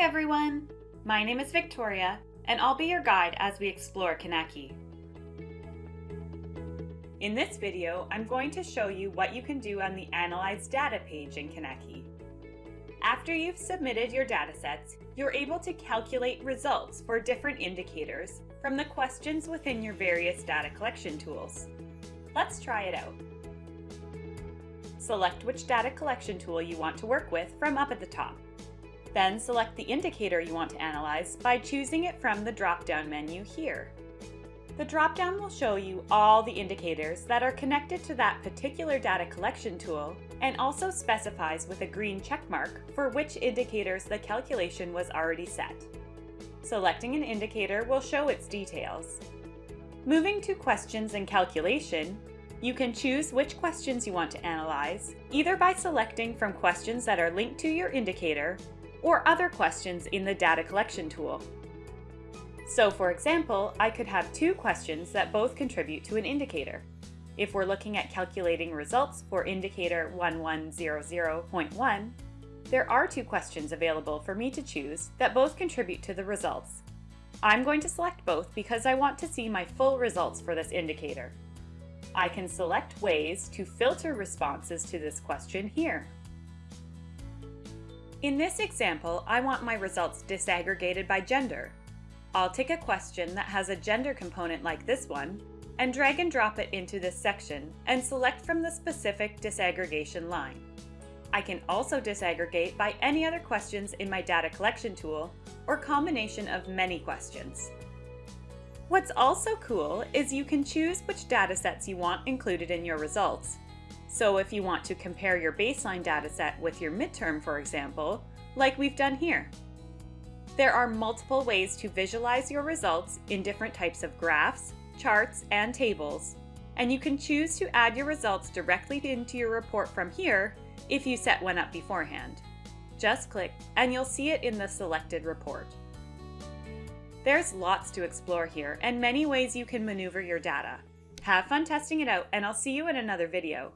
everyone! My name is Victoria, and I'll be your guide as we explore Kinaki. In this video, I'm going to show you what you can do on the Analyze Data page in Kinaki. After you've submitted your datasets, you're able to calculate results for different indicators from the questions within your various data collection tools. Let's try it out. Select which data collection tool you want to work with from up at the top. Then select the indicator you want to analyze by choosing it from the drop-down menu here. The drop-down will show you all the indicators that are connected to that particular data collection tool and also specifies with a green check mark for which indicators the calculation was already set. Selecting an indicator will show its details. Moving to Questions and Calculation, you can choose which questions you want to analyze, either by selecting from questions that are linked to your indicator or other questions in the data collection tool. So for example, I could have two questions that both contribute to an indicator. If we're looking at calculating results for indicator 1100.1, there are two questions available for me to choose that both contribute to the results. I'm going to select both because I want to see my full results for this indicator. I can select ways to filter responses to this question here. In this example, I want my results disaggregated by gender. I'll take a question that has a gender component like this one, and drag and drop it into this section, and select from the specific disaggregation line. I can also disaggregate by any other questions in my data collection tool, or combination of many questions. What's also cool is you can choose which datasets you want included in your results, so if you want to compare your baseline dataset with your midterm, for example, like we've done here. There are multiple ways to visualize your results in different types of graphs, charts, and tables, and you can choose to add your results directly into your report from here if you set one up beforehand. Just click and you'll see it in the selected report. There's lots to explore here and many ways you can maneuver your data. Have fun testing it out and I'll see you in another video.